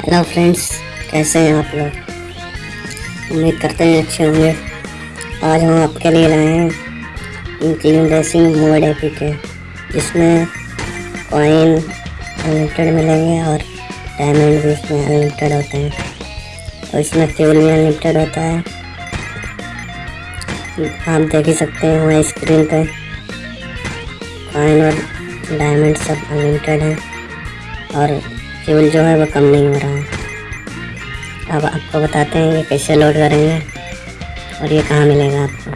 Hello friends, कैसे हैं आप लोग? उम्मीद करते हैं अच्छे होंगे। आज हम आपके लिए लाए हैं क्लीन रेसिंग मोड ए के, जिसमें कॉइन अनलिमिटेड मिलेंगे और डायमंड भी इसमें अनलिमिटेड होते हैं। और इसमें फ्यूल भी अनलिमिटेड होता है। आप देख ही सकते हैं वहाँ स्क्रीन पे। कॉइन और डायमंड सब अनलिमिटेड हैं। और फ्यूल जो है वो कम नहीं हो रहा है अब आपको बताते हैं ये कैसे लोड करेंगे और ये कहाँ मिलेगा आपको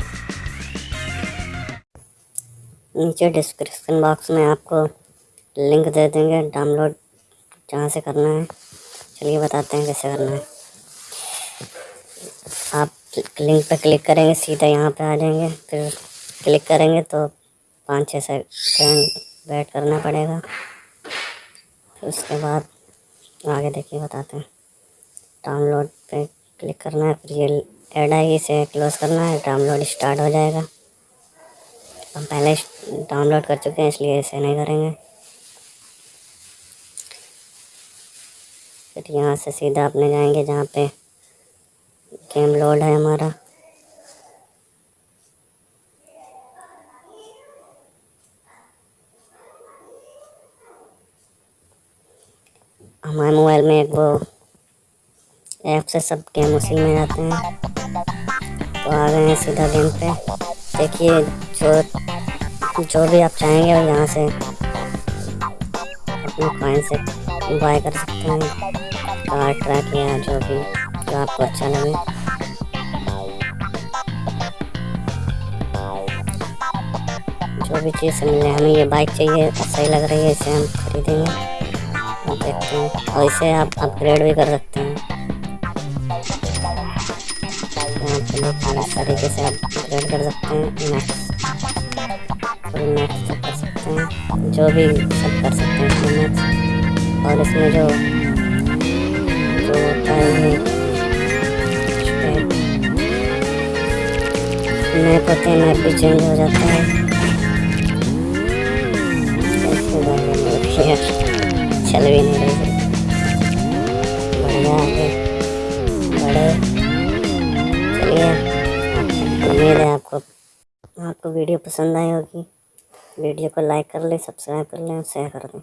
नीचे डिस्क्रिप्शन बॉक्स में आपको लिंक दे देंगे डाउनलोड जहाँ से करना है चलिए बताते हैं कैसे करना है आप लिंक पर क्लिक करेंगे सीधा यहाँ पे आ जाएँगे फिर क्लिक करेंगे तो पाँच छः सेकंड वेट करना पड़ेगा उसके बाद आगे देखिए, बताते हैं। डाउनलोड पे क्लिक करना है, फिर ये एड आएगी, इसे क्लोज़ करना है, डाउनलोड स्टार्ट हो जाएगा। हम पहले डाउनलोड कर चुके हैं, इसलिए इसे नहीं करेंगे। फिर यहाँ से सीधा अपने जाएँगे, जहाँ पे गेम लोड है हमारा। हमारे मोबाइल में एक वो ऐप से सब गेम उसी में आते हैं। तो आ गए हैं सीधा गेम पे। देखिए, जो जो भी आप चाहेंगे वो यहाँ से अपने कॉइन से बाय कर सकते हैं। कार्ड ट्रैक या जो भी, जो आपको अच्छा लगे। जो भी चीज़ मिले, हमें ये बाइक चाहिए, सही लग रही है, इसे हम खरीदेंगे। देखते हैं और इसे आप अपग्रेड भी कर सकते हैं। तरीके से आप अपग्रेड कर सकते हैं। मैक्स कर सकते हैं। जो भी सब कर सकते हैं और इसमें जो जो मैप होते हैं मैप भी चेंज हो जाता है। चल भी नहीं रही बढ़िया है बड़े। चलिए। उम्मीद है आपको आपको वीडियो पसंद आई होगी। वीडियो को लाइक कर लें, सब्सक्राइब कर लें शेयर कर दें।